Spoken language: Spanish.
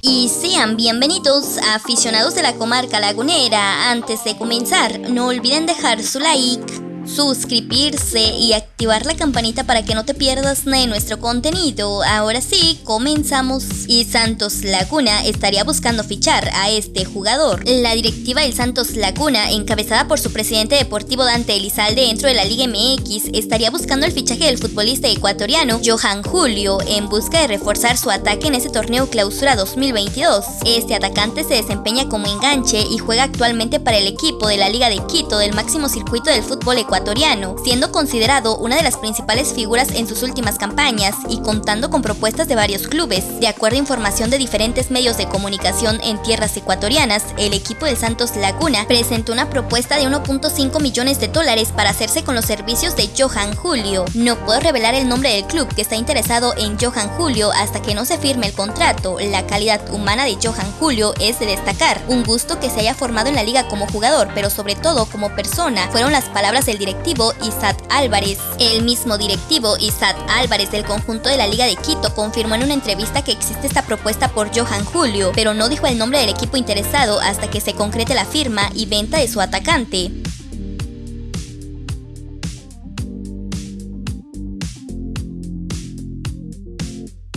Y sean bienvenidos a aficionados de la comarca lagunera. Antes de comenzar, no olviden dejar su like suscribirse y activar la campanita para que no te pierdas de nuestro contenido. Ahora sí, comenzamos. Y Santos Laguna estaría buscando fichar a este jugador. La directiva del Santos Laguna, encabezada por su presidente deportivo Dante Elizalde dentro de la Liga MX, estaría buscando el fichaje del futbolista ecuatoriano Johan Julio en busca de reforzar su ataque en ese torneo clausura 2022. Este atacante se desempeña como enganche y juega actualmente para el equipo de la Liga de Quito del máximo circuito del fútbol ecuatoriano siendo considerado una de las principales figuras en sus últimas campañas y contando con propuestas de varios clubes. De acuerdo a información de diferentes medios de comunicación en tierras ecuatorianas, el equipo del Santos Laguna presentó una propuesta de 1.5 millones de dólares para hacerse con los servicios de Johan Julio. No puedo revelar el nombre del club que está interesado en Johan Julio hasta que no se firme el contrato. La calidad humana de Johan Julio es de destacar. Un gusto que se haya formado en la liga como jugador, pero sobre todo como persona, fueron las palabras del director directivo Álvarez. El mismo directivo Isat Álvarez del conjunto de la Liga de Quito confirmó en una entrevista que existe esta propuesta por Johan Julio, pero no dijo el nombre del equipo interesado hasta que se concrete la firma y venta de su atacante.